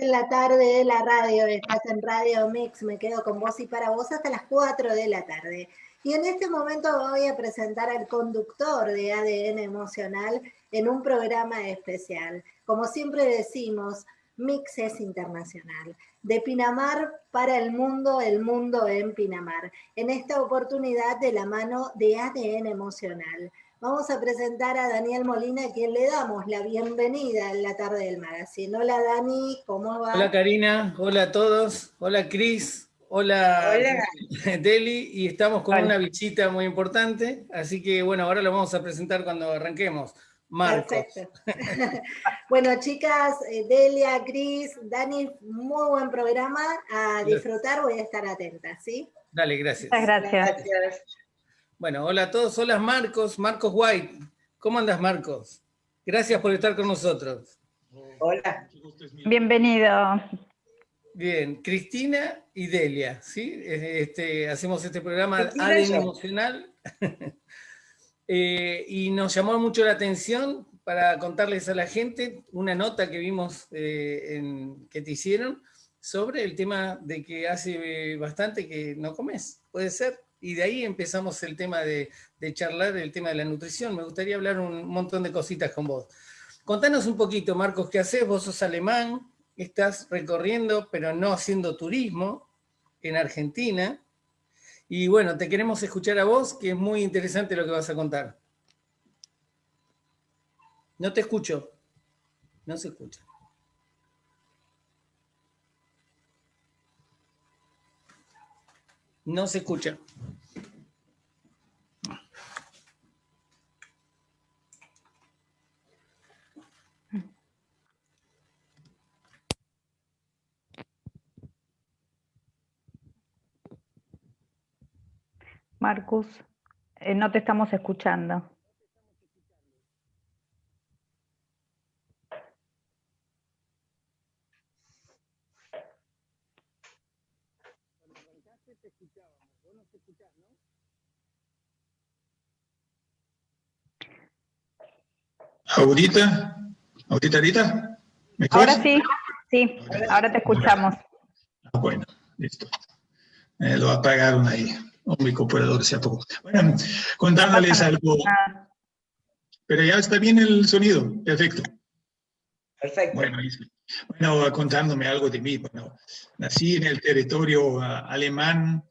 en la tarde de la radio, estás en Radio Mix, me quedo con vos y para vos hasta las 4 de la tarde. Y en este momento voy a presentar al conductor de ADN Emocional en un programa especial. Como siempre decimos, Mix es internacional. De Pinamar para el mundo, el mundo en Pinamar. En esta oportunidad de la mano de ADN Emocional. Vamos a presentar a Daniel Molina, a quien le damos la bienvenida en la tarde del magazine. Hola Dani, ¿cómo va? Hola Karina, hola a todos, hola Cris, hola, Deli, y estamos con una visita muy importante, así que bueno, ahora lo vamos a presentar cuando arranquemos. Marcos. Perfecto. bueno, chicas, eh, Delia, Cris, Dani, muy buen programa, a disfrutar, voy a estar atenta, ¿sí? Dale, gracias. Muchas gracias. gracias. Bueno, hola a todos, hola Marcos, Marcos White. ¿Cómo andas, Marcos? Gracias por estar con nosotros. Hola. Bienvenido. Bien, Cristina y Delia, ¿sí? Este, hacemos este programa ADN Emocional. Eh, y nos llamó mucho la atención para contarles a la gente una nota que vimos eh, en, que te hicieron sobre el tema de que hace bastante que no comes, ¿puede ser? Y de ahí empezamos el tema de, charlar, el tema de la nutrición. Me gustaría hablar un montón de cositas con vos. Contanos un poquito, Marcos, ¿qué haces? Vos sos alemán, estás recorriendo, pero no haciendo turismo en Argentina. Y bueno, te queremos escuchar a vos, que es muy interesante lo que vas a contar. No te escucho. No se escucha. No se escucha. Marcus, eh, no te estamos escuchando. Ahorita, ahorita, ahorita. Ahora sí, sí, ahora te escuchamos. Ah, bueno, listo. Eh, lo apagaron ahí, un micropulador sea poco. Bueno, contándoles algo. Pero ya está bien el sonido, perfecto. Perfecto. Bueno, bueno, contándome algo de mí. Bueno, nací en el territorio ah, alemán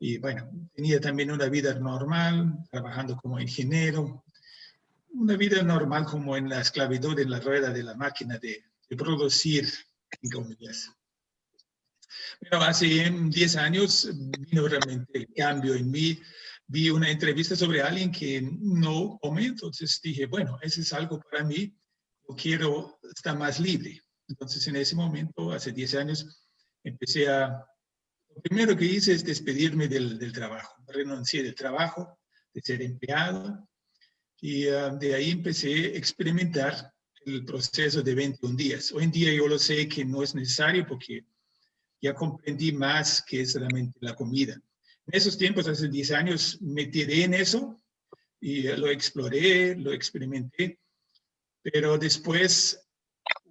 y bueno, tenía también una vida normal, trabajando como ingeniero, una vida normal como en la esclavitud, en la rueda de la máquina de, producir, en comillas. Pero hace 10 años vino realmente el cambio en mí. Vi una entrevista sobre alguien que no come, entonces dije, bueno, eso es algo para mí, yo quiero estar más libre. Entonces en ese momento, hace 10 años, empecé a... Lo primero que hice es despedirme del, del trabajo. Renuncié del trabajo, de ser empleado, y ah, de ahí empecé a experimentar el proceso de 21 días. Hoy en día yo lo sé que no es necesario porque ya comprendí más que es realmente la comida. En esos tiempos, hace 10 años, me tiré en eso y lo exploré, lo experimenté, pero después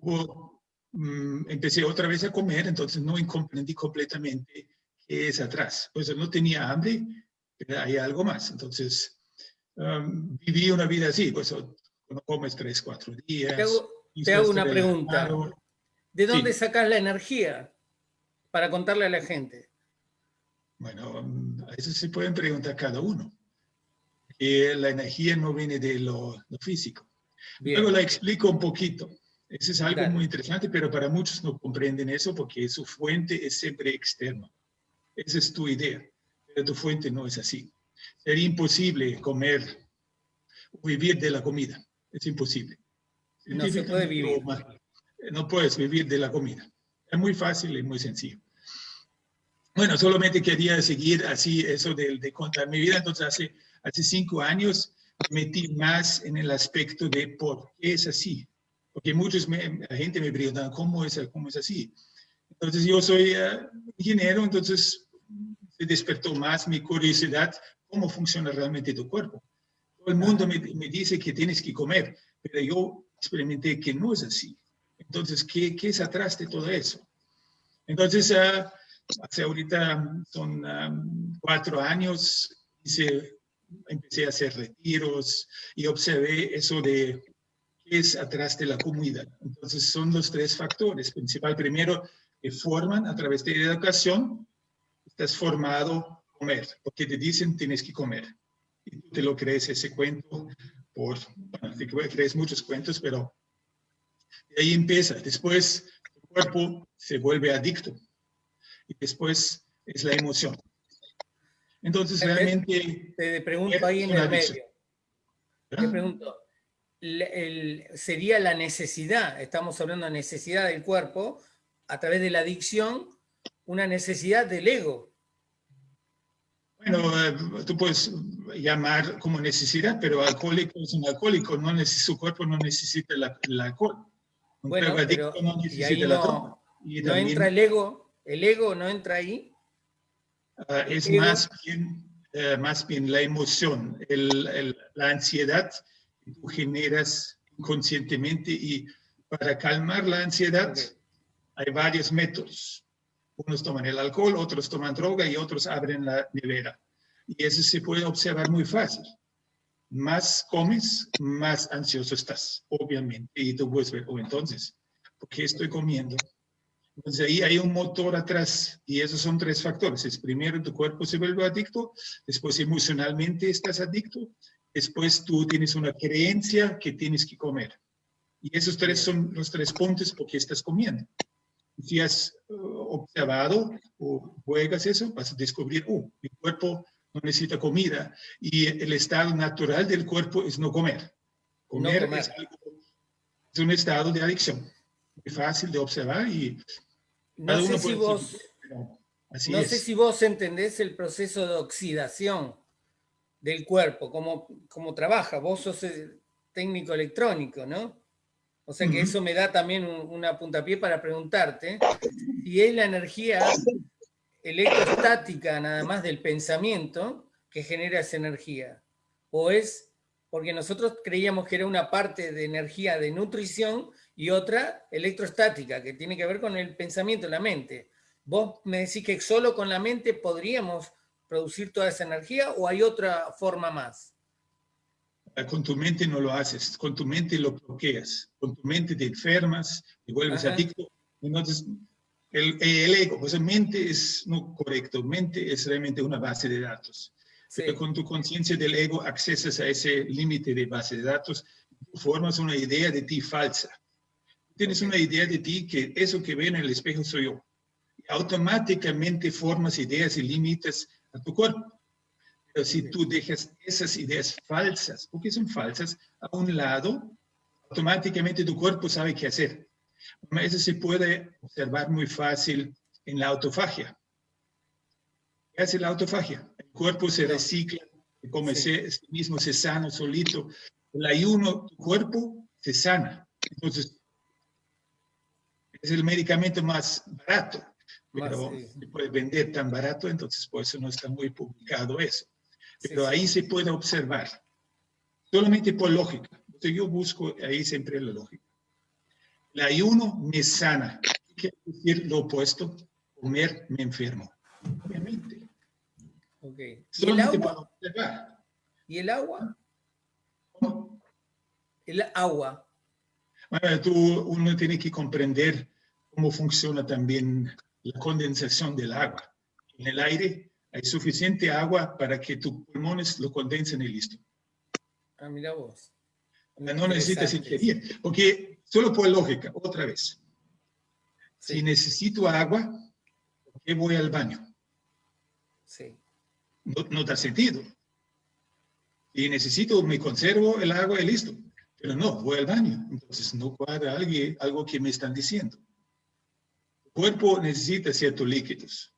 mm, empecé otra vez a comer, entonces no comprendí completamente qué es atrás. Pues no tenía hambre, pero hay algo más. Entonces viví una vida así, pues no comes tres, cuatro días. Te hago, una pregunta. ¿De dónde sacas la energía para contarle a la gente? Bueno, eso se pueden preguntar cada uno. Que la energía no viene de lo, físico. Luego la explico un poquito. Eso es algo muy interesante, pero para muchos no comprenden eso porque su fuente es siempre externa. Esa es tu idea, pero tu fuente no es así. Sería imposible comer o vivir de la comida. Es imposible. No se puede vivir. No puedes vivir de la comida. Es muy fácil y muy sencillo. Bueno, solamente quería seguir así eso de, de contar mi vida. Entonces, hace, hace cinco años me metí más en el aspecto de por qué es así. Porque muchos, la gente me pregunta, ¿cómo es, cómo es así? Entonces, yo soy eh, ingeniero, entonces se despertó más mi curiosidad cómo funciona realmente tu cuerpo. Todo el mundo me, me, dice que tienes que comer, pero yo experimenté que no es así. Entonces, ¿qué, qué es atrás de todo eso? Entonces, ah, hace ahorita son ah, cuatro años, hice, empecé a hacer retiros y observé eso de qué es atrás de la comida. Entonces, son los tres factores principal. Primero, que forman a través de la educación, estás formado a comer, porque te dicen tienes que comer. Y tú te lo crees ese cuento por, bueno, te crees muchos cuentos, pero de ahí empieza. Después, tu cuerpo se vuelve adicto. Y después es la emoción. Entonces, realmente... Te pregunto ahí en el medio. Te ¿Ah? pregunto, sería la necesidad, estamos hablando de necesidad del cuerpo, a través de la adicción, una necesidad del ego. Bueno, eh, tú puedes llamar como necesidad, pero alcohólico es un alcohólico, no su cuerpo no necesita el alcohol. bueno, pero, no necesita no, no entra el ego, el ego no entra ahí. Uh, es más bien, uh, más bien la emoción, el, el, la ansiedad que tú generas inconscientemente y para calmar la ansiedad okay. hay varios métodos. Unos toman el alcohol, otros toman droga y otros abren la nevera. Y eso se puede observar muy fácil. Más comes, más ansioso estás, obviamente. Y tú puedes ver, oh, entonces, ¿por qué estoy comiendo? Entonces ahí hay un motor atrás y esos son tres factores. Es primero tu cuerpo se vuelve adicto, después emocionalmente estás adicto, después tú tienes una creencia que tienes que comer. Y esos tres son los tres puntos porque estás comiendo. Si has uh, observado o juegas eso, vas a descubrir, oh, mi cuerpo no necesita comida y el estado natural del cuerpo es no comer. Comer, no comer. Es, algo, es un estado de adicción fácil de observar y no sé si vos no es. sé si vos entendés el proceso de oxidación del cuerpo, cómo, cómo trabaja. Vos sos técnico electrónico, ¿no? O sea que uh -huh. eso me da también un, una puntapié para preguntarte si es la energía electrostática nada más del pensamiento que genera esa energía. O es porque nosotros creíamos que era una parte de energía de nutrición y otra electrostática, que tiene que ver con el pensamiento, la mente. Vos me decís que solo con la mente podríamos producir toda esa energía o hay otra forma más? Con tu mente no lo haces, con tu mente lo bloqueas, con tu mente te enfermas, te vuelves Ajá. adicto. Entonces, el, el, ego, pues mente es no correcto, mente es realmente una base de datos. Sí. Pero con tu conciencia del ego accesas a ese límite de base de datos, formas una idea de ti falsa tienes una idea de ti que eso que ve en el espejo soy yo. Y automáticamente formas ideas y límites a tu cuerpo. Pero si tú dejas esas ideas falsas, porque son falsas, a un lado, automáticamente tu cuerpo sabe qué hacer. Eso se puede observar muy fácil en la autofagia. ¿Qué hace la autofagia? El cuerpo se recicla, come sí. se, mismo se sana solito. El ayuno, tu cuerpo se sana. Entonces, es el medicamento más barato, pero más, sí. se puede vender tan barato, entonces por eso no está muy publicado eso. Pero sí, ahí sí. se puede observar, solamente por lógica. Entonces yo busco ahí siempre la lógica. El ayuno me sana. ¿Qué quiere decir lo opuesto? Comer me enfermo. Obviamente. Okay. ¿Y el agua? ¿Y el agua? ¿Cómo? El agua. Bueno, tú, uno tiene que comprender cómo funciona también la condensación del agua. En el aire hay suficiente agua para que tus pulmones lo condensen y listo. Ah, mira vos. No necesitas ingerir, porque solo por lógica, otra vez. Sí. Si necesito agua, ¿por qué voy al baño? Sí. No, no da sentido. Y necesito, me conservo el agua y listo. Pero no, voy al baño. Entonces no cuadra algo que me están diciendo cuerpo necesita ciertos líquidos,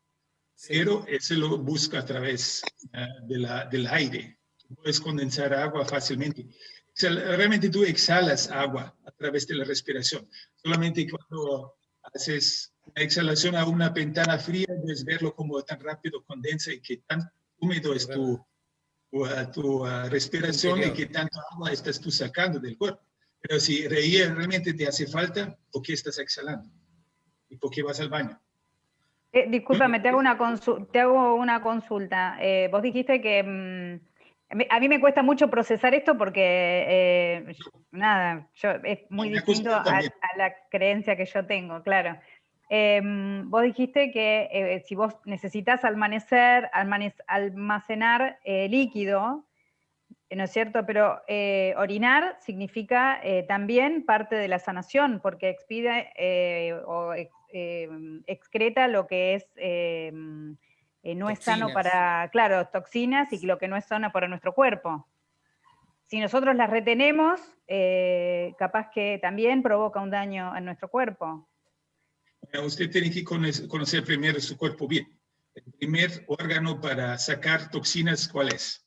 sí. pero ese lo busca a través uh, de la, del aire. Puedes condensar agua fácilmente. O sea, realmente tú exhalas agua a través de la respiración. Solamente cuando haces una exhalación a una ventana fría, puedes verlo como tan rápido condensa y que tan húmedo es tu, tu, uh, tu uh, respiración y que tanto agua estás tú sacando del cuerpo. Pero si reír realmente te hace falta, ¿por qué estás exhalando? ¿Y por qué vas al baño? Eh, discúlpame, te hago una, te hago una consulta. Eh, vos dijiste que mm, a mí me cuesta mucho procesar esto porque, eh, nada, yo, es muy distinto a, la creencia que yo tengo, claro. Em, vos dijiste que si vos necesitas almacenar, almacenar líquido, ¿no es cierto? Pero eh, orinar significa eh, también parte de la sanación, porque expide eh, excreta lo que es no es sano para, claro, toxinas y lo que no es sano para nuestro cuerpo. Si nosotros las retenemos, capaz que también provoca un daño en nuestro cuerpo. Usted tiene que conocer primero su cuerpo bien. El primer órgano para sacar toxinas, ¿cuál es?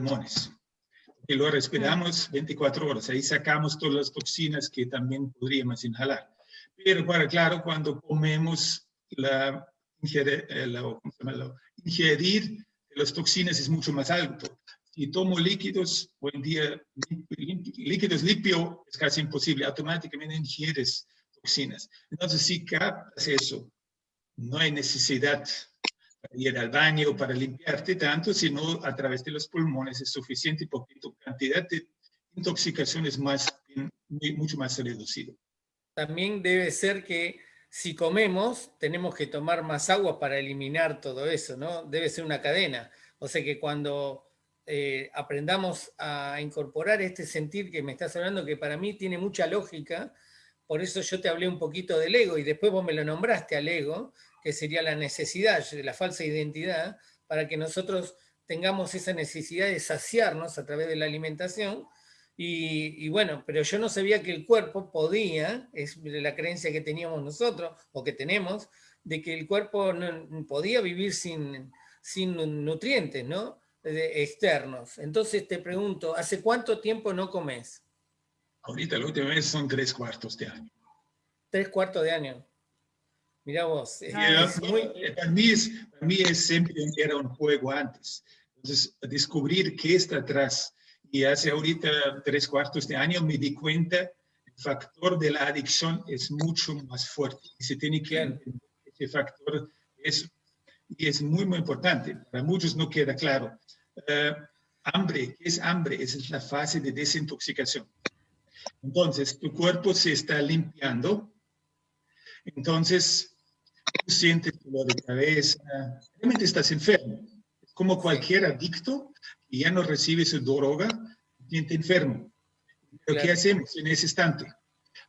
pulmones. Y lo respiramos 24 horas. Ahí sacamos todas las toxinas que también podríamos inhalar. Pero para claro, cuando comemos, la, ingerir, eh, la, ingerir las toxinas es mucho más alto. Si tomo líquidos, hoy en día líquidos limpio es casi imposible, automáticamente ingieres toxinas. Entonces, si captas eso, no hay necesidad ir al baño para limpiarte tanto, sino a través de los pulmones es suficiente porque tu cantidad de intoxicación es más, mucho más reducida. También debe ser que si comemos, tenemos que tomar más agua para eliminar todo eso, ¿no? Debe ser una cadena. O sea que cuando eh, aprendamos a incorporar este sentir que me estás hablando, que para mí tiene mucha lógica, por eso yo te hablé un poquito del ego y después vos me lo nombraste al ego, que sería la necesidad, la falsa identidad, para que nosotros tengamos esa necesidad de saciarnos a través de la alimentación. Y, bueno, pero yo no sabía que el cuerpo podía, es la creencia que teníamos nosotros, o que tenemos, de que el cuerpo no, podía vivir sin, sin nutrientes, ¿no? externos. Entonces te pregunto, ¿hace cuánto tiempo no comes? Ahorita la última vez son tres cuartos de año. Tres cuartos de año. Mira vos. para, mí es, para mí es siempre era un juego antes. Entonces, descubrir qué está atrás. Y hace ahorita tres cuartos de año me di cuenta, el factor de la adicción es mucho más fuerte. Y se tiene que entender ese factor. Es, y es muy, muy importante. Para muchos no queda claro. Uh, hambre, ¿qué es hambre? Esa es la fase de desintoxicación. Entonces, tu cuerpo se está limpiando. Entonces, tú sientes dolor de cabeza, realmente estás enfermo. Como cualquier adicto que ya no recibe su droga, siente enfermo. Pero ¿qué hacemos en ese instante?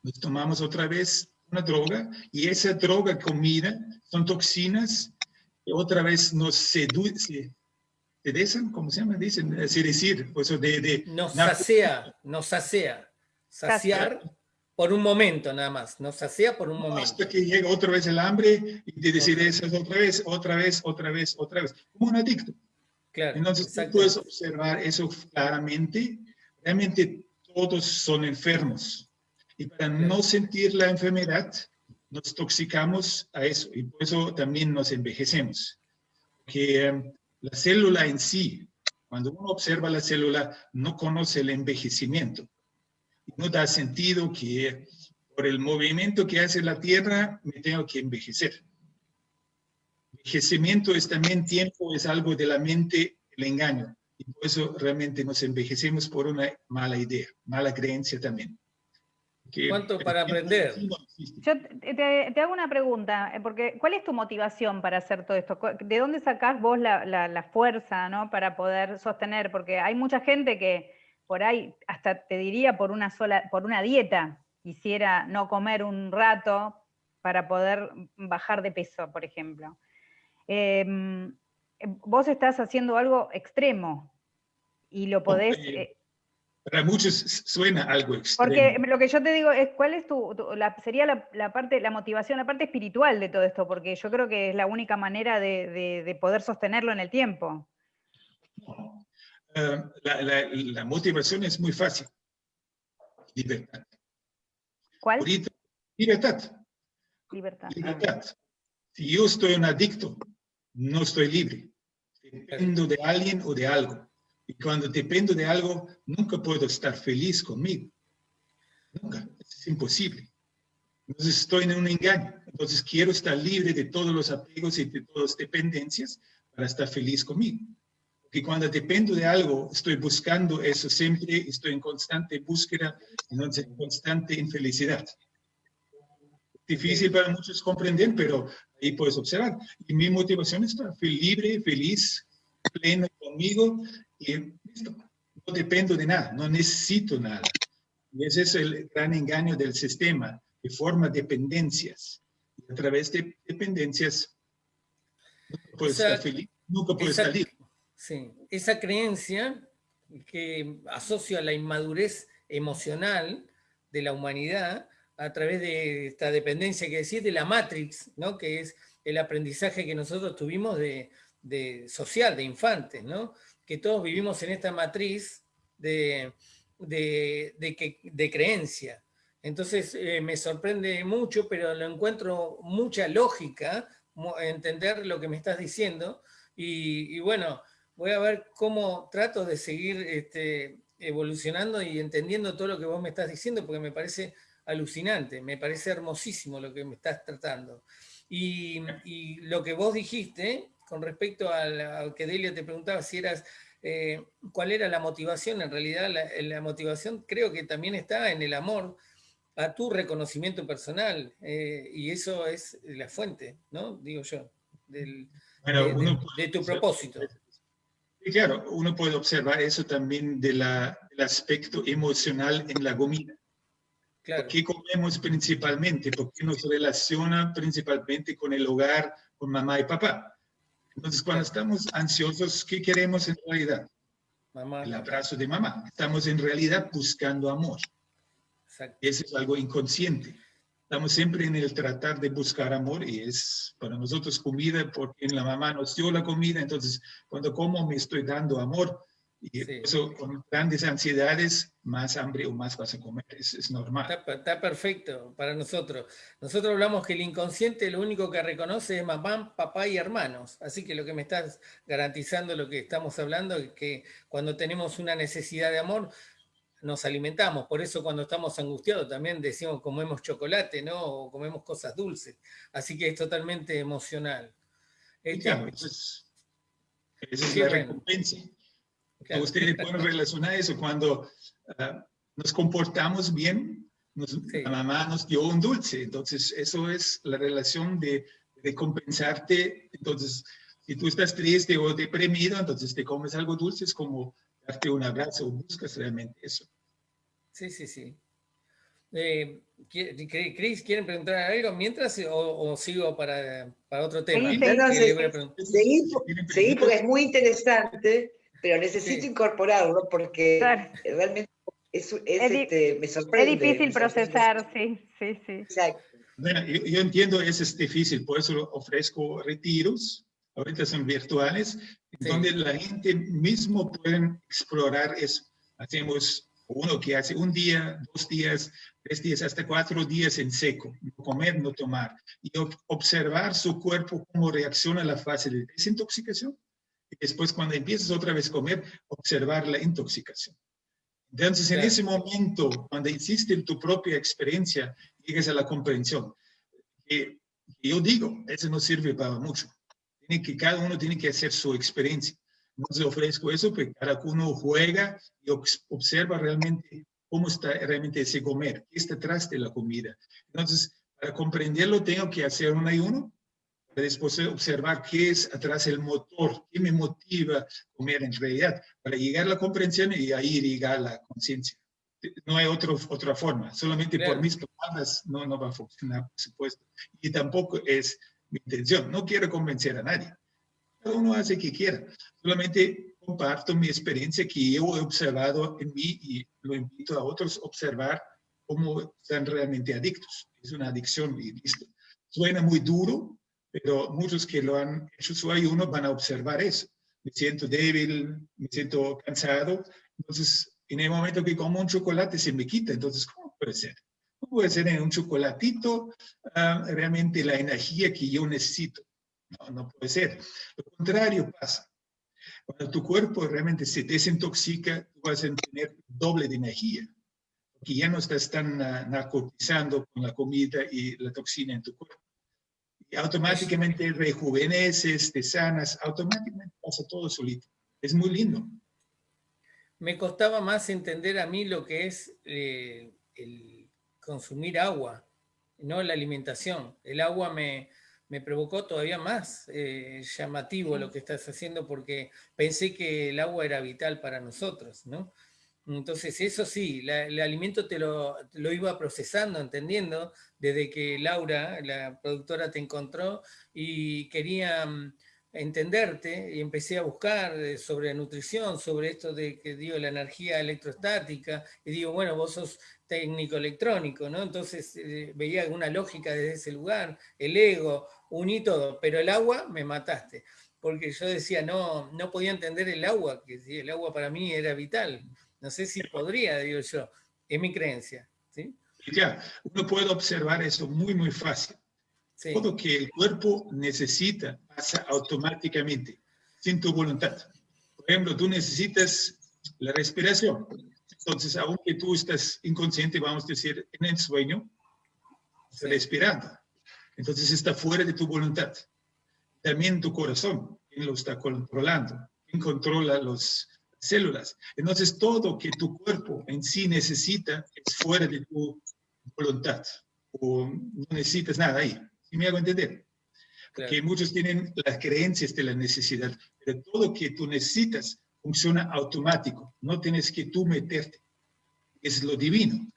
Nos tomamos otra vez una droga y esa droga comida son toxinas que otra vez nos seducen, seducen, ¿cómo se llama? Dicen, es decir, pues de, de, nos sacea, nos sacea, saciar por un momento nada más, nos hacía por un momento. Hasta que llega otra vez el hambre y te decides otra vez, otra vez, otra vez, otra vez, como un adicto. Claro, Entonces tú puedes observar eso claramente. Realmente todos son enfermos. Y para no sentir la enfermedad, nos toxicamos a eso. Y por eso también nos envejecemos. Porque em, la célula en sí, cuando uno observa la célula, no conoce el envejecimiento no da sentido que por el movimiento que hace la Tierra me tengo que envejecer. Envejecimiento es también tiempo, es algo de la mente, el engaño. Y por eso realmente nos envejecemos por una mala idea, mala creencia también. ¿Cuánto para aprender? Yo te, hago una pregunta, eh, porque ¿cuál es tu motivación para hacer todo esto? ¿De dónde sacás vos la, la fuerza ¿no? para poder sostener? Porque hay mucha gente que por ahí, hasta te diría por una sola, por una dieta, quisiera no comer un rato para poder bajar de peso, por ejemplo. Em, vos estás haciendo algo extremo y lo podés... Eh, para muchos suena algo extremo. Porque lo que yo te digo es, ¿cuál es tu, sería la, parte, la motivación, la parte espiritual de todo esto? Porque yo creo que es la única manera de poder sostenerlo en el tiempo. Eh, la, motivación es muy fácil. Libertad. ¿Cuál? libertad. Libertad. Libertad. Si yo estoy un adicto, no estoy libre. Dependo de alguien o de algo. Y cuando dependo de algo, nunca puedo estar feliz conmigo. Nunca, es imposible. Entonces estoy en un engaño. Entonces quiero estar libre de todos los apegos y de todas las dependencias para estar feliz conmigo. Porque cuando dependo de algo, estoy buscando eso siempre, estoy en constante búsqueda, entonces en constante infelicidad. Difícil para muchos comprender, pero ahí puedes observar. Y mi motivación es estar libre, feliz, pleno conmigo y listo. No dependo de nada, no necesito nada. Y ese es el gran engaño del sistema, que forma dependencias. Y a través de dependencias, no puedes estar feliz, nunca puedes salir. Sí, esa creencia que asocia la inmadurez emocional de la humanidad a través de esta dependencia que decís de la Matrix, ¿no? que es el aprendizaje que nosotros tuvimos de, social, de infantes, ¿no? que todos vivimos en esta matriz de, de, creencia. Entonces eh, me sorprende mucho, pero lo encuentro mucha lógica, entender lo que me estás diciendo, y, bueno, voy a ver cómo trato de seguir este, evolucionando y entendiendo todo lo que vos me estás diciendo, porque me parece alucinante, me parece hermosísimo lo que me estás tratando. Y, lo que vos dijiste, con respecto a, lo que Delia te preguntaba, si eras, eh, cuál era la motivación, en realidad la, motivación creo que también está en el amor a tu reconocimiento personal, eh, y eso es la fuente, ¿no? Digo yo, del, de, tu propósito. Y claro, uno puede observar eso también del aspecto emocional en la comida. ¿Qué comemos principalmente? Porque nos relaciona principalmente con el hogar, con mamá y papá. Entonces, cuando estamos ansiosos, ¿qué queremos en realidad? el abrazo de mamá. Estamos en realidad buscando amor. Y eso es algo inconsciente. Estamos siempre en el tratar de buscar amor y es para nosotros comida porque la mamá nos dio la comida, entonces cuando como me estoy dando amor y eso con grandes ansiedades, más hambre o más vas a comer, es, normal. Está, perfecto para nosotros. Nosotros hablamos que el inconsciente lo único que reconoce es mamá, papá y hermanos. Así que lo que me estás garantizando, lo que estamos hablando, es que cuando tenemos una necesidad de amor, nos alimentamos. Por eso cuando estamos angustiados también decimos comemos chocolate, ¿no? O comemos cosas dulces. Así que es totalmente emocional. Este, es, esa es la recompensa. Ustedes pueden relacionar eso cuando ah, nos comportamos bien, la mamá nos dio un dulce, entonces eso es la relación de, de compensarte. Entonces, si tú estás triste o deprimido, entonces te comes algo dulce, es como darte un abrazo, buscas realmente eso. Sí, sí, sí. Eh, Cris, ¿quieren preguntar algo mientras o, sigo para, para, otro tema? Sí, porque es muy interesante pero necesito incorporarlo porque realmente es, este, me sorprende. Es difícil procesar, sí, sí, sí. Exacto. Bueno, yo, entiendo, eso es difícil, por eso ofrezco retiros, ahorita son virtuales, donde la gente mismo puede explorar eso. Hacemos uno que hace un día, dos días, tres días, hasta cuatro días en seco, no comer, no tomar, y observar su cuerpo, cómo reacciona a la fase de desintoxicación después cuando empiezas otra vez a comer, observar la intoxicación. Entonces, en ese momento, cuando hiciste tu propia experiencia, llegas a la comprensión. Que, yo digo, eso no sirve para mucho. Tiene que, cada uno tiene que hacer su experiencia. No se ofrezco eso, porque cada uno juega y observa realmente cómo está realmente ese comer, qué está atrás de la comida. Entonces, para comprenderlo, tengo que hacer un ayuno, después observar qué es atrás el motor, qué me motiva a comer en realidad, para llegar a la comprensión y ahí llegar a la conciencia. No hay otro, otra forma, solamente por mis palabras no, no va a funcionar, por supuesto. Y tampoco es mi intención, no quiero convencer a nadie. Cada uno hace que quiera, solamente comparto mi experiencia que yo he observado en mí y lo invito a otros a observar cómo están realmente adictos. Es una adicción y listo. Suena muy duro, pero muchos que lo han hecho su ayuno van a observar eso. Me siento débil, me siento cansado, entonces en el momento que como un chocolate se me quita, entonces ¿cómo puede ser? ¿Cómo puede ser en un chocolatito ah, realmente la energía que yo necesito? No, no puede ser. Lo contrario pasa. Cuando tu cuerpo realmente se desintoxica, tú vas a tener doble de energía. que ya no estás tan uh, narcotizando con la comida y la toxina en tu cuerpo. Y automáticamente rejuveneces, te sanas, automáticamente pasa todo solito. Es muy lindo. Me costaba más entender a mí lo que es eh, el consumir agua, no la alimentación. El agua me, me provocó todavía más eh, llamativo lo que estás haciendo porque pensé que el agua era vital para nosotros, ¿no? Entonces eso sí, el alimento te lo, lo, iba procesando, entendiendo, desde que Laura, la productora, te encontró y quería mm, entenderte y empecé a buscar eh, sobre nutrición, sobre esto de que digo la energía electrostática, y digo, bueno, vos sos técnico electrónico, ¿no? Entonces eh, veía alguna lógica desde ese lugar, el ego, uní todo, pero el agua me mataste, porque yo decía, no, no podía entender el agua, que el agua para mí era vital, no sé si podría, digo yo, es mi creencia, ¿sí? Ya, uno puede observar eso muy, muy fácil. Todo que el cuerpo necesita pasa automáticamente, sin tu voluntad. Por ejemplo, tú necesitas la respiración. Entonces, aunque tú estás inconsciente, vamos a decir, en el sueño, respirando. Entonces está fuera de tu voluntad. También tu corazón, ¿quién lo está controlando? ¿Quién controla las células? Entonces todo que tu cuerpo en sí necesita es fuera de tu voluntad. O no necesitas nada ahí. ¿Sí me hago entender? Porque muchos tienen las creencias de la necesidad, pero todo que tú necesitas funciona automático. No tienes que tú meterte. Es lo divino.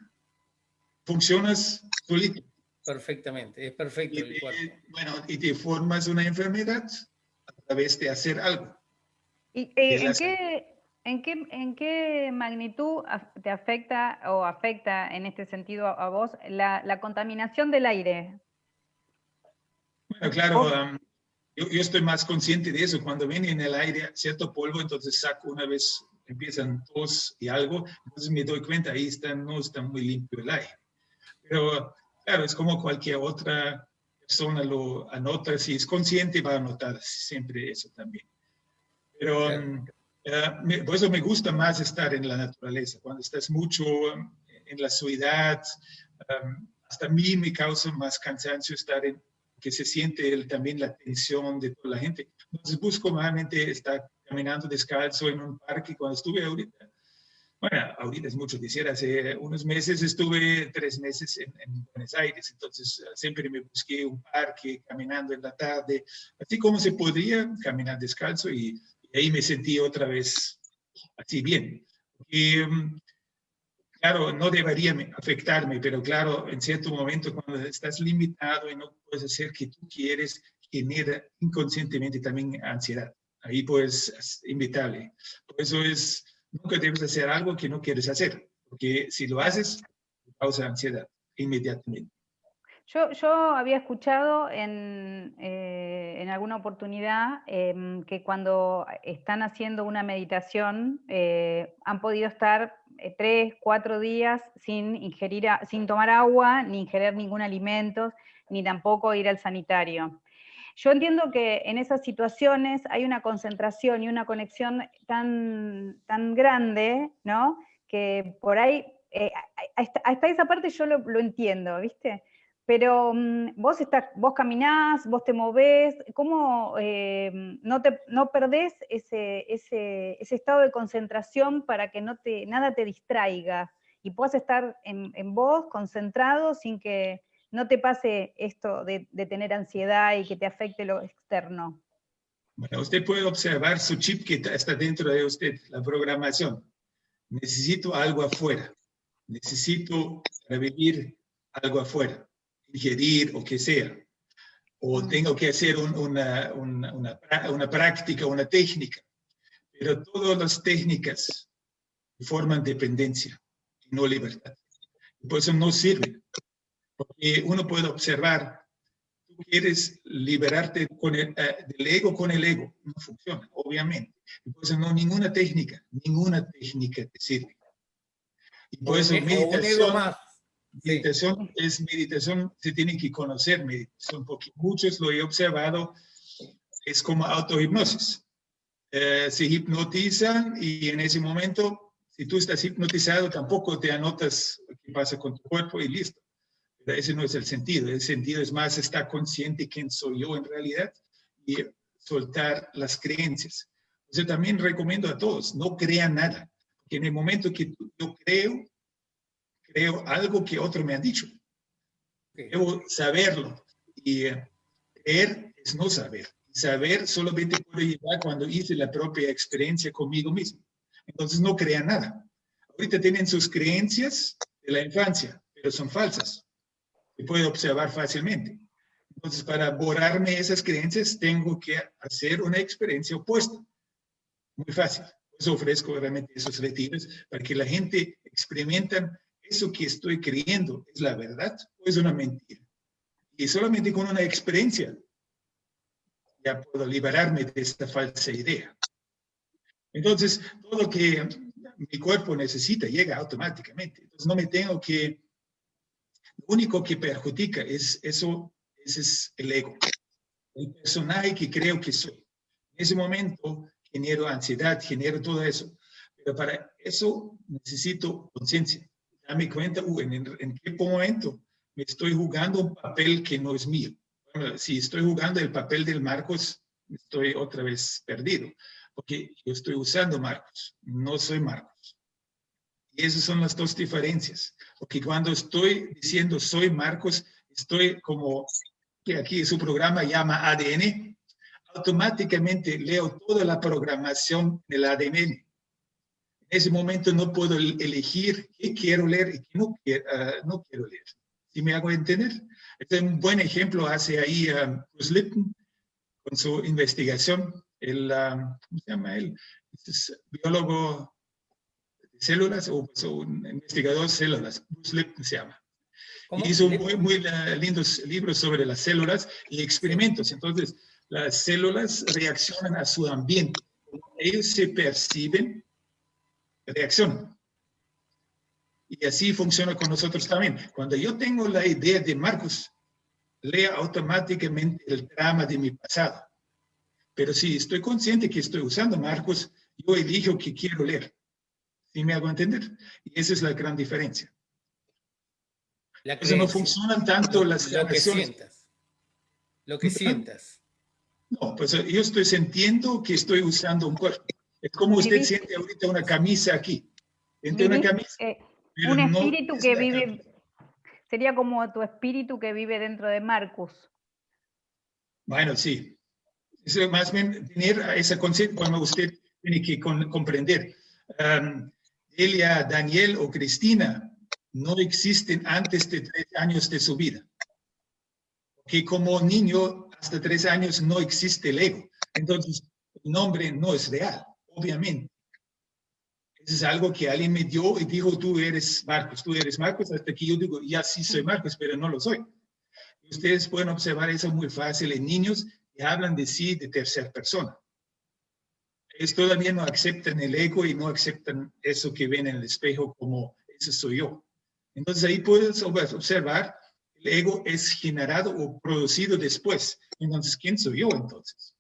Funcionas solito. Perfectamente, es perfecto. Y bueno, y te formas una enfermedad a través de hacer algo. ¿Y eh, ¿en, qué, en, qué, en, qué, magnitud te afecta o afecta en este sentido a vos la, la contaminación del aire? Bueno, claro, um, yo, yo, estoy más consciente de eso. Cuando viene en el aire cierto polvo, entonces saco una vez, empiezan tos y algo, entonces me doy cuenta, ahí está, no está muy limpio el aire. Pero Claro, es como cualquier otra persona lo anota, si es consciente va a notar siempre eso también. Pero um, eh, por eso me gusta más estar en la naturaleza, cuando estás mucho um, en la ciudad, um, hasta a mí me causa más cansancio estar en, que se siente también la tensión de toda la gente. Entonces busco nuevamente estar caminando descalzo en un parque cuando estuve ahorita bueno, ahorita es mucho decir, hace unos meses estuve tres meses en, Buenos Aires, entonces eh, siempre me busqué un parque caminando en la tarde, así como se podía caminar descalzo y, ahí me sentí otra vez así bien. Y, mm, claro, no debería afectarme, pero claro, en cierto momento cuando estás limitado y no puedes hacer que tú quieres, genera inconscientemente también ansiedad. Ahí pues invitarle. Por eso es nunca debes hacer algo que no quieres hacer, porque si lo haces, causa ansiedad inmediatamente. Yo, yo había escuchado en, eh, alguna oportunidad em, que cuando están haciendo una meditación eh, han podido estar eh, tres, cuatro días sin, ingerir, sin tomar agua, ni ingerir ningún alimento, ni tampoco ir al sanitario. Yo entiendo que en esas situaciones hay una concentración y una conexión tan, tan grande, ¿no? Que por ahí, hasta, esa parte yo lo, entiendo, ¿viste? Pero mm, vos, estás, vos caminás, vos te movés, ¿cómo eh, no, te, no perdés ese, ese, ese, estado de concentración para que no te, nada te distraiga y puedas estar en, en vos concentrado sin que no te pase esto de, tener ansiedad y que te afecte lo externo? Bueno, usted puede observar su chip que está dentro de usted, la programación. Necesito algo afuera. Necesito revivir algo afuera, ingerir o que sea. O tengo que hacer una, una, una, práctica, una técnica. Pero todas las técnicas forman dependencia y no libertad. por eso no sirven. Porque uno puede observar, tú quieres liberarte con el, eh, del ego con el ego, no funciona, obviamente. Entonces, no, ninguna técnica, ninguna técnica te sirve. Y por eso meditación, meditación es meditación, se tiene que conocer meditación, porque muchos lo he observado, es como autohipnosis. Eh, se hipnotizan y en ese momento Si tú estás hipnotizado, tampoco te anotas qué pasa con tu cuerpo y listo. Pero ese no es el sentido. El sentido es más estar consciente quién soy yo en realidad y soltar las creencias. Yo también recomiendo a todos, no crean nada. Porque en el momento que yo creo, creo algo que otro me ha dicho. Debo saberlo. Y eh, creer es no saber. Saber solamente puedo llegar cuando hice la propia experiencia conmigo mismo. Entonces no crean nada. Ahorita tienen sus creencias de la infancia, pero son falsas. Se puede observar fácilmente. Entonces, para borrarme esas creencias, tengo que hacer una experiencia opuesta. Muy fácil. Pues ofrezco realmente esos retiros para que la gente experimente eso que estoy creyendo es la verdad o es una mentira. Y solamente con una experiencia ya puedo liberarme de esta falsa idea. Entonces, todo lo que mi cuerpo necesita llega automáticamente. Entonces, no me tengo que... Lo único que perjudica es eso, ese es el ego, el personaje que creo que soy. En ese momento genero ansiedad, genero todo eso. Pero para eso necesito conciencia. Dame cuenta, uh, en, en, qué momento me estoy jugando un papel que no es mío. si estoy jugando el papel del Marcos, estoy otra vez perdido porque yo estoy usando Marcos, no soy Marcos. Y esas son las dos diferencias, porque cuando estoy diciendo soy Marcos, estoy como que aquí su programa llama ADN, automáticamente leo toda la programación del ADN. En ese momento no puedo elegir qué quiero leer y qué no quiero, ah, no quiero leer. ¿Sí me hago entender? Este es un buen ejemplo hace ahí um, Bruce Lipton con su investigación el, ¿cómo se llama él? Es biólogo de células o pues, un investigador de células, Bruce Lipton se llama. Hizo muy, muy lindos libros sobre las células y experimentos. Entonces, las células reaccionan a su ambiente. Ellos se perciben, reaccionan. Y así funciona con nosotros también. Cuando yo tengo la idea de Marcos, lea automáticamente el drama de mi pasado. Pero si estoy consciente que estoy usando Marcos, yo elijo que quiero leer. ¿Sí me hago entender? Y esa es la gran diferencia. Eso no funcionan tanto las Lo que sientas. Lo que sientas. No, pues yo estoy sintiendo que estoy usando un cuerpo. Es como usted siente ahorita una camisa aquí. Entre una camisa. Eh, un espíritu que vive, sería como tu espíritu que vive dentro de Marcos. Bueno, sí, es más bien tener esa conciencia cuando usted tiene que comprender. Um, Elia, Daniel o Cristina no existen antes de tres años de su vida. Que como niño, hasta tres años no existe el ego. Entonces, el nombre no es real, obviamente. Eso es algo que alguien me dio y dijo, tú eres Marcos, tú eres Marcos, hasta que yo digo, ya sí soy Marcos, pero no lo soy. Ustedes pueden observar eso muy fácil en niños hablan de sí de tercera persona. Ellos todavía no aceptan el ego y no aceptan eso que ven en el espejo como ese soy yo. Entonces ahí puedes observar, el ego es generado o producido después. Entonces, ¿quién soy yo entonces?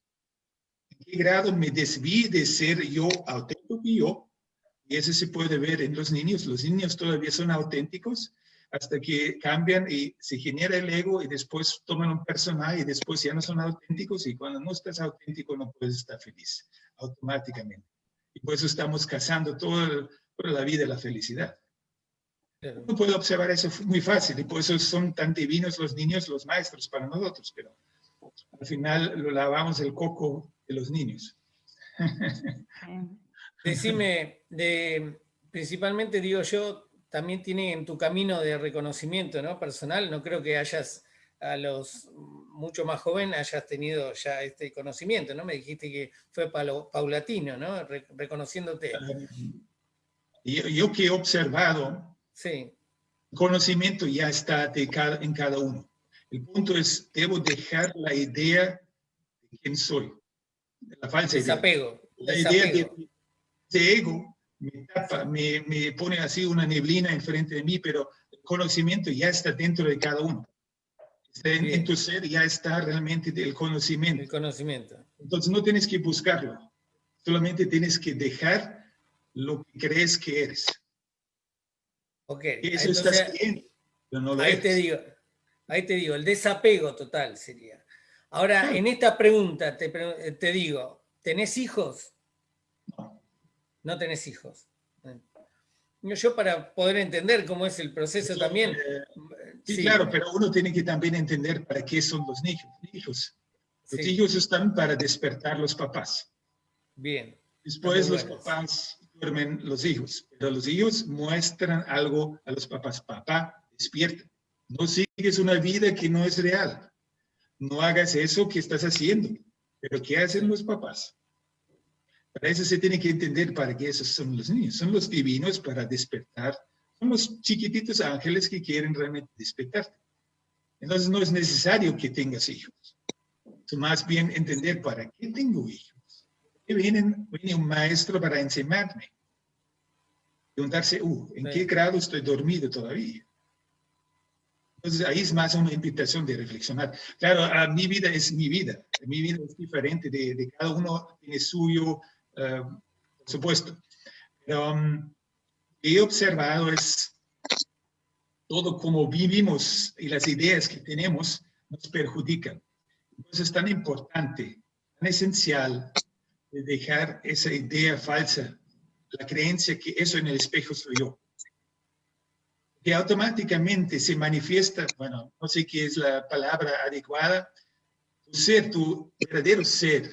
¿En qué grado me desví de ser yo auténtico y yo? Y eso se puede ver en los niños. Los niños todavía son auténticos hasta que cambian y se genera el ego y después toman un personaje y después ya no son auténticos y cuando no estás auténtico no puedes estar feliz automáticamente. Y por eso estamos cazando toda, la vida la felicidad. Uno puede observar eso muy fácil y por eso son tan divinos los niños, los maestros para nosotros, pero al final lo lavamos el coco de los niños. Decime, de, principalmente digo yo, también tiene en tu camino de reconocimiento ¿no? personal, no creo que hayas a los mucho más joven hayas tenido ya este conocimiento, ¿no? Me dijiste que fue paulatino, ¿no? reconociéndote. Yo, yo, que he observado, sí. conocimiento ya está de cada, en cada uno. El punto es, debo dejar la idea de quién soy, la falsa desapego, idea. La idea de, de ego me, me, pone así una neblina enfrente de mí, pero el conocimiento ya está dentro de cada uno. en, tu ser ya está realmente el conocimiento. El conocimiento. Entonces no tienes que buscarlo, solamente tienes que dejar lo que crees que eres. Ok. Eso estás bien, pero no lo ahí te digo, ahí te digo, el desapego total sería. Ahora, en esta pregunta te, te digo, ¿tenés hijos? No. No tenés hijos. Yo para poder entender cómo es el proceso también. Eh, sí, claro, pero uno tiene que también entender para qué son los hijos. Los hijos están para despertar los papás. Bien. Después los papás duermen los hijos, pero los hijos muestran algo a los papás. Papá, despierta. No sigues una vida que no es real. No hagas eso que estás haciendo. Pero ¿qué hacen los papás? Para eso se tiene que entender para qué esos son los niños. Son los divinos para despertar. Son los chiquititos ángeles que quieren realmente despertarte. Entonces no es necesario que tengas hijos. Es más bien entender para qué tengo hijos. Que viene un maestro para enseñarme. Preguntarse, uh, ¿en qué grado estoy dormido todavía? Entonces ahí es más una invitación de reflexionar. Claro, a mi vida es mi vida. Mi vida es diferente de, de cada uno, tiene suyo, eh, por supuesto. Pero um, he observado es todo como vivimos y las ideas que tenemos nos perjudican. Entonces es tan importante, tan esencial de dejar esa idea falsa, la creencia que eso en el espejo soy yo. Que automáticamente se manifiesta, bueno, no sé qué es la palabra adecuada, tu ser, tu verdadero ser,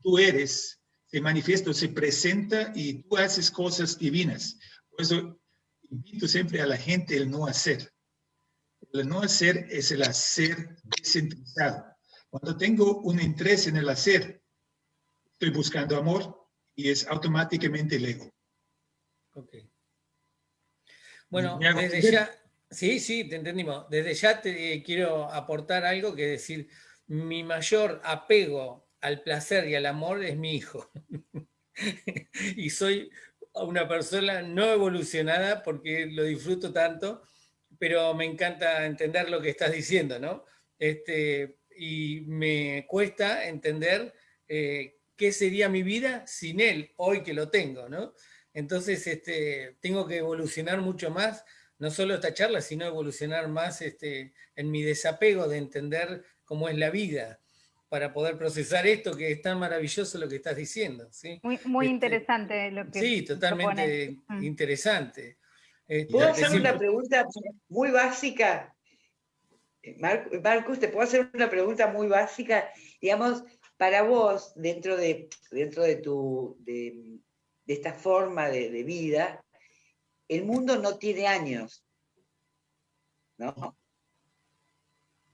tú eres, se manifiesta, se presenta y tú haces cosas divinas. Por eso invito siempre a la gente el no hacer. El no hacer es el hacer descentralizado. Cuando tengo un interés en el hacer, estoy buscando amor y es automáticamente el ego. Ok. Bueno, desde ya, sí, sí, te entendimos. Desde ya te quiero aportar algo que decir, mi mayor apego al placer y al amor es mi hijo. y soy una persona no evolucionada porque lo disfruto tanto, pero me encanta entender lo que estás diciendo, ¿no? Este, y me cuesta entender eh, qué sería mi vida sin él, hoy que lo tengo, ¿no? Entonces, este, tengo que evolucionar mucho más, no solo esta charla, sino evolucionar más este, en mi desapego de entender cómo es la vida para poder procesar esto que es tan maravilloso lo que estás diciendo. ¿sí? Muy, muy este, interesante lo que Sí, totalmente mm. interesante. Este, ¿Puedo hacer una pregunta muy básica? Marcus, ¿te puedo hacer una pregunta muy básica? Digamos, para vos, dentro de, dentro de, tu, de, esta forma de, de vida, el mundo no tiene años, ¿no?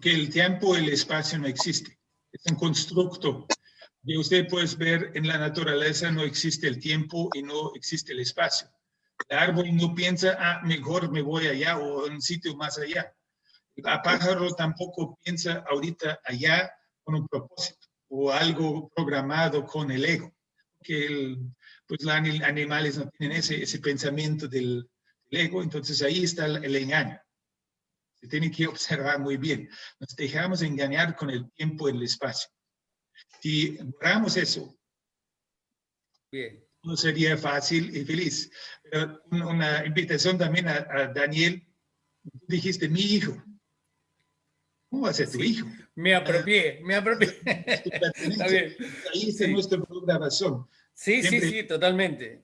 Que el tiempo y el espacio no existen es un constructo. Y usted puede ver en la naturaleza no existe el tiempo y no existe el espacio. El árbol no piensa, ah, mejor me voy allá o en un sitio más allá. El pájaro tampoco piensa ahorita allá con un propósito o algo programado con el ego. Que pues los animales no tienen ese, ese pensamiento del, ego, entonces ahí está el, el engaño. Se tiene que observar muy bien. Nos dejamos engañar con el tiempo y el espacio. Si logramos eso, bien. no sería fácil y feliz. Pero una invitación también a, Daniel. dijiste, mi hijo. ¿Cómo va a ser tu hijo? Me apropié, me apropié. Ahí está nuestra programación. Sí, sí, sí, totalmente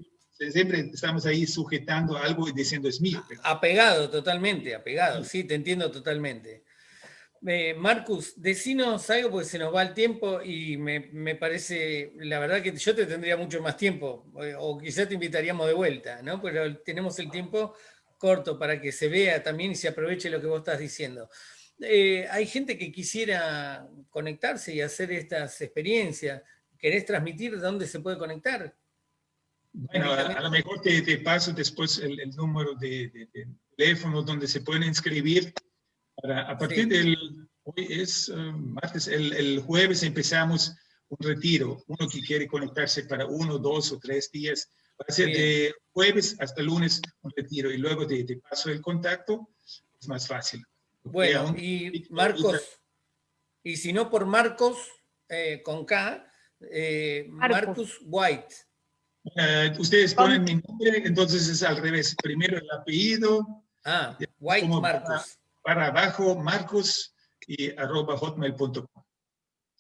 siempre estamos ahí sujetando algo y diciendo es mío. Apegado, totalmente, apegado, sí, te entiendo totalmente. Eh, Marcus, decinos algo porque se nos va el tiempo y me, parece, la verdad que yo te tendría mucho más tiempo, eh, o quizás te invitaríamos de vuelta, ¿no? Pero tenemos el tiempo corto para que se vea también y se aproveche lo que vos estás diciendo. Eh, hay gente que quisiera conectarse y hacer estas experiencias. ¿Querés transmitir dónde se puede conectar? Bueno, a, lo mejor te, paso después el, número de, teléfono donde se pueden inscribir. Para, a partir del, hoy es eh, martes, el, jueves empezamos un retiro. Uno que quiere conectarse para uno, dos o tres días. Va a ser de jueves hasta lunes un retiro y luego te, paso el contacto. Es más fácil. Bueno, y Marcos, y si no por Marcos, eh, con K, eh, Marcus White. Eh, ustedes ponen mi nombre, entonces es al revés. Primero el apellido. Ah, White Marcus. Para, abajo, Marcos y arroba hotmail.com.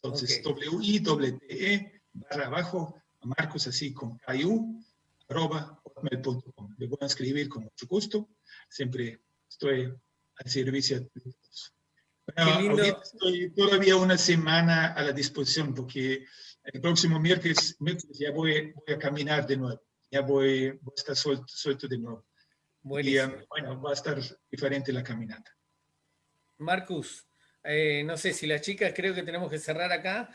Entonces, W-I-T-E barra abajo, Marcos así con KU, arroba hotmail.com. Le voy a escribir con mucho gusto. Siempre estoy al servicio de todos. Bueno, estoy todavía una semana a la disposición porque el próximo miércoles, ya voy, a caminar de nuevo, ya voy, a estar suelto, de nuevo. Y, um, bueno, va a estar diferente la caminata. Marcus, eh, no sé si las chicas creo que tenemos que cerrar acá.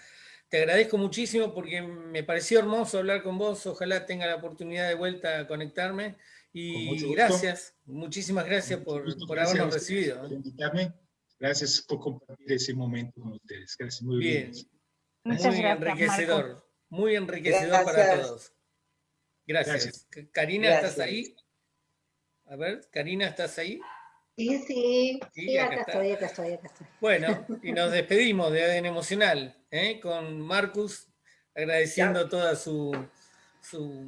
Te agradezco muchísimo porque me pareció hermoso hablar con vos. Ojalá tenga la oportunidad de vuelta a conectarme. Y gracias, muchísimas gracias por, por habernos recibido. Por invitarme. Gracias por compartir ese momento con ustedes. Gracias, muy bien. bien muy enriquecedor, muy enriquecedor para todos. Gracias. Karina, ¿estás ahí? A ver, Karina, ¿estás ahí? Sí, sí, sí, acá, estoy, acá estoy, acá estoy. Bueno, y nos despedimos de ADN Emocional, ¿eh? con Marcus, agradeciendo todo su, su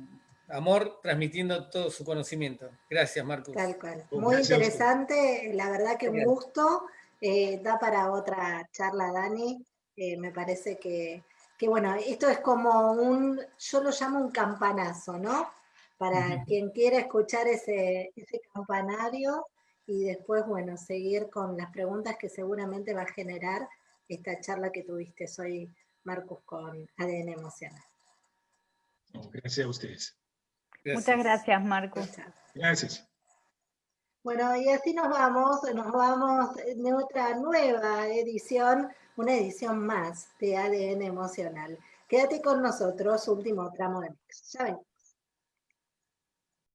amor, transmitiendo todo su conocimiento. Gracias, Marcus. Tal cual. Muy interesante, la verdad que un gusto. Eh, da para otra charla, Dani. Eh, me parece que, bueno, esto es como un, yo lo llamo un campanazo, ¿no? Para quien quiera escuchar ese, ese campanario y después, bueno, seguir con las preguntas que seguramente va a generar esta charla que tuviste hoy, Marcus, con ADN Emocional. Gracias a ustedes. Muchas gracias, Marcus. Gracias. Bueno, y así nos vamos, nos vamos de otra nueva edición, una edición más de ADN Emocional. Quédate con nosotros, último tramo de mix. Ya ven.